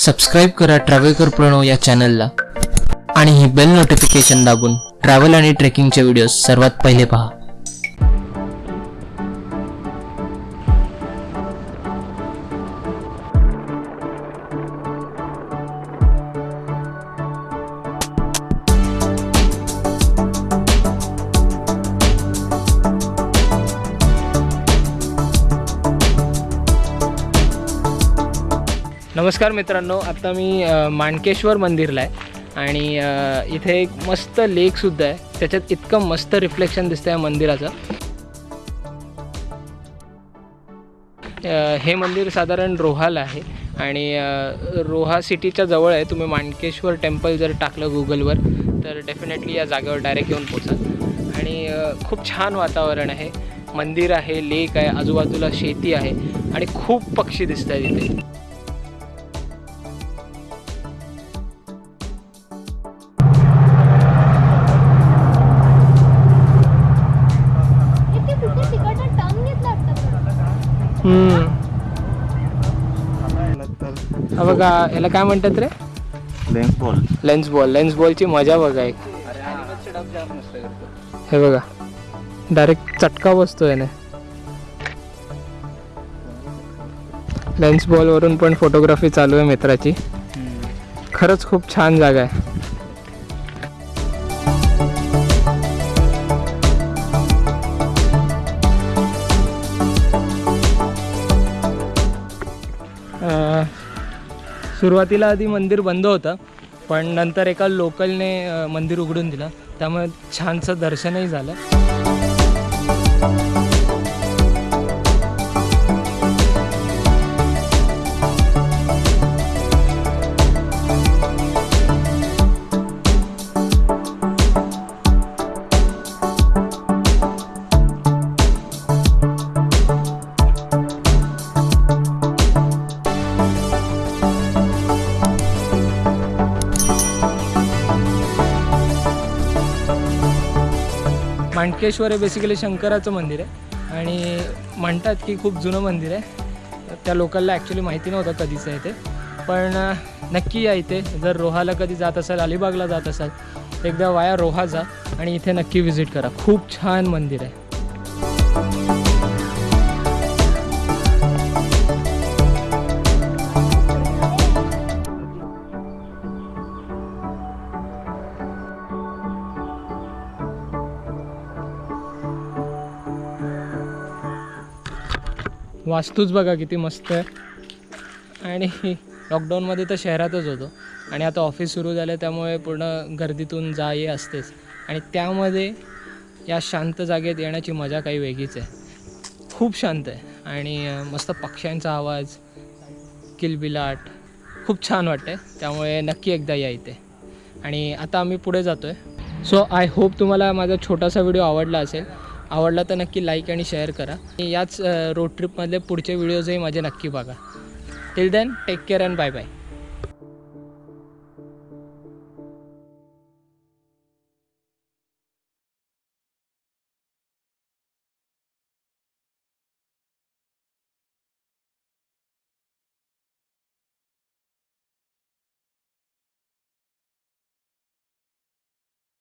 Subscribe करा ट्रॅव्हलकर प्रणव या चॅनलला आणि ही बेल नोटिफिकेशन दाबून ट्रॅव्हल आणि ट्रेकिंगचे व्हिडिओ सर्वात पहिले पहा. नमस्कार मित्रांनो आता मी माणकेश्वर मंदिरला आहे आणि इथे एक मस्त लेकसुद्धा आहे. त्याच्यात इतकं मस्त रिफ्लेक्शन दिसतं या मंदिराचं. हे मंदिर साधारण रोहाला आहे आणि रोहा सिटीच्या जवळ आहे. तुम्ही माणकेश्वर टेम्पल जर टाकलं गुगलवर तर डेफिनेटली या जागेवर डायरेक्ट येऊन पोचाल आणि खूप छान वातावरण आहे. मंदिर आहे लेक आहे आजूबाजूला शेती आहे आणि खूप पक्षी दिसत आहेत इथे. हा बघा याला काय म्हणतात रे? Lens ball lens ball lens बॉलची मजा बघा एक. हे बघा डायरेक्ट चटका बसतो याने. लेन्स बॉलवरून पण फोटोग्राफी चालू आहे मित्राची. खरंच खूप छान जागा आहे. सुरुवातीला आधी मंदिर बंद होतं पण नंतर एका लोकलने मंदिर उघडून दिलं. त्यामुळे छानसं दर्शनही झालं. मांडकेश्वर हे बेसिकली शंकराचं मंदिर आहे. आणि म्हणतात की खूप जुनं मंदिर आहे. त्या लोकांना ॲक्च्युली माहिती नव्हतं कधीचं आहे ते. पण नक्की या इथे. जर रोहाला कधी जात असाल अलिबागला जात असाल एकदा वाया रोहा जा आणि इथे नक्की व्हिजिट करा. खूप छान मंदिर आहे. वास्तूच बघा किती मस्त आहे. आणि लॉकडाऊनमध्ये तर शहरातच होतो. आणि आता ऑफिस सुरू झालं त्यामुळे पूर्ण गर्दीतून जा ये असतेच. आणि त्यामध्ये या शांत जागेत येण्याची मजा काही वेगळीच आहे. खूप शांत आहे. आणि मस्त पक्ष्यांचा आवाज किलबिलाट खूप छान वाटते त्यामुळे नक्की एकदा या इथे. आणि आता आम्ही पुढे जातो आहे सो आय होप तुम्हाला माझा छोटासा व्हिडिओ आवडला असेल. आवडला तर नक्की लाईक आणि शेअर करा. याच रोड ट्रिपमधले पुढचे व्हिडिओजही माझे नक्की बघा. Till then take care and bye bye